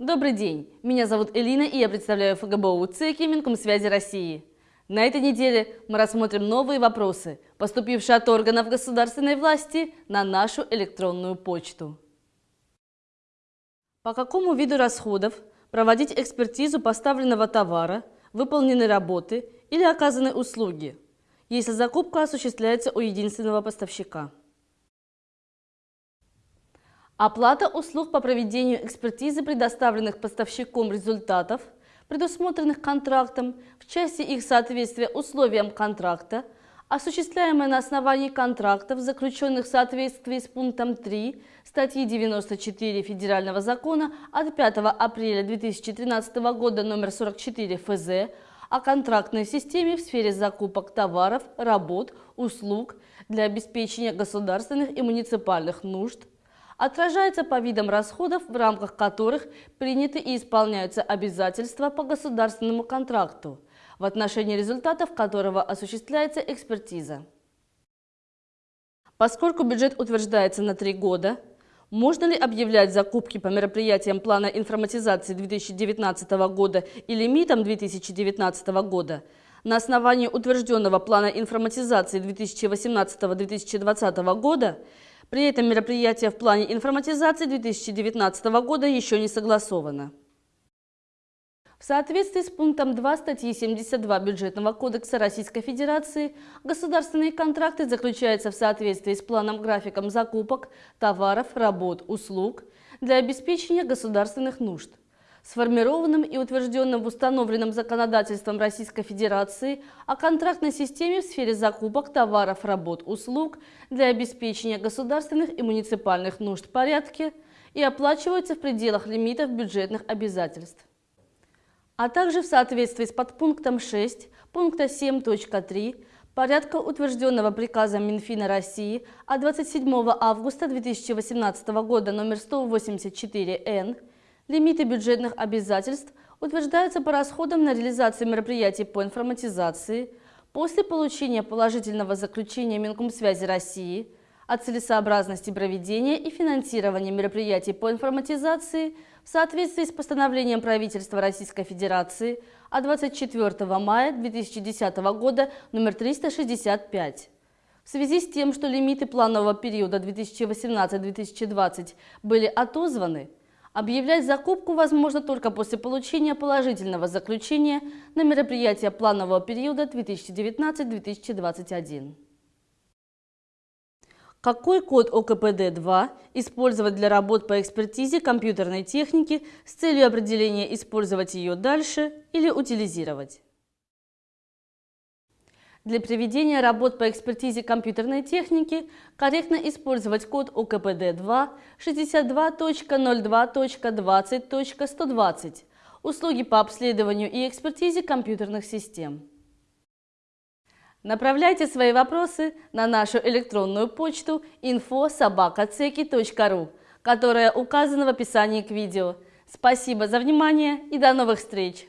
Добрый день, меня зовут Элина и я представляю ФГБУ ЦЕКИ Минкомсвязи России. На этой неделе мы рассмотрим новые вопросы, поступившие от органов государственной власти на нашу электронную почту. По какому виду расходов проводить экспертизу поставленного товара, выполненной работы или оказанной услуги, если закупка осуществляется у единственного поставщика? Оплата услуг по проведению экспертизы предоставленных поставщиком результатов, предусмотренных контрактом в части их соответствия условиям контракта, осуществляемая на основании контрактов, заключенных в соответствии с пунктом 3 статьи 94 Федерального закона от 5 апреля 2013 года номер 44 ФЗ о контрактной системе в сфере закупок товаров, работ, услуг для обеспечения государственных и муниципальных нужд, отражается по видам расходов, в рамках которых приняты и исполняются обязательства по государственному контракту, в отношении результатов которого осуществляется экспертиза. Поскольку бюджет утверждается на три года, можно ли объявлять закупки по мероприятиям плана информатизации 2019 года и лимитам 2019 года на основании утвержденного плана информатизации 2018-2020 года при этом мероприятие в плане информатизации 2019 года еще не согласовано. В соответствии с пунктом 2 статьи 72 Бюджетного кодекса Российской Федерации государственные контракты заключаются в соответствии с планом-графиком закупок товаров, работ, услуг для обеспечения государственных нужд сформированным и утвержденным в установленном законодательством Российской Федерации о контрактной системе в сфере закупок товаров, работ, услуг для обеспечения государственных и муниципальных нужд порядке и оплачиваются в пределах лимитов бюджетных обязательств. А также в соответствии с подпунктом 6 пункта 7.3 порядка, утвержденного приказом Минфина России от 27 августа 2018 года номер 184-Н Лимиты бюджетных обязательств утверждаются по расходам на реализацию мероприятий по информатизации после получения положительного заключения Минкомсвязи России о целесообразности проведения и финансирования мероприятий по информатизации в соответствии с постановлением правительства Российской Федерации от 24 мая 2010 года номер 365. В связи с тем, что лимиты планового периода 2018-2020 были отозваны, Объявлять закупку возможно только после получения положительного заключения на мероприятие планового периода 2019-2021. Какой код ОКПД-2 использовать для работ по экспертизе компьютерной техники с целью определения использовать ее дальше или утилизировать? Для проведения работ по экспертизе компьютерной техники корректно использовать код ОКПД-2 62.02.20.120 «Услуги по обследованию и экспертизе компьютерных систем». Направляйте свои вопросы на нашу электронную почту info.sobakaceki.ru, которая указана в описании к видео. Спасибо за внимание и до новых встреч!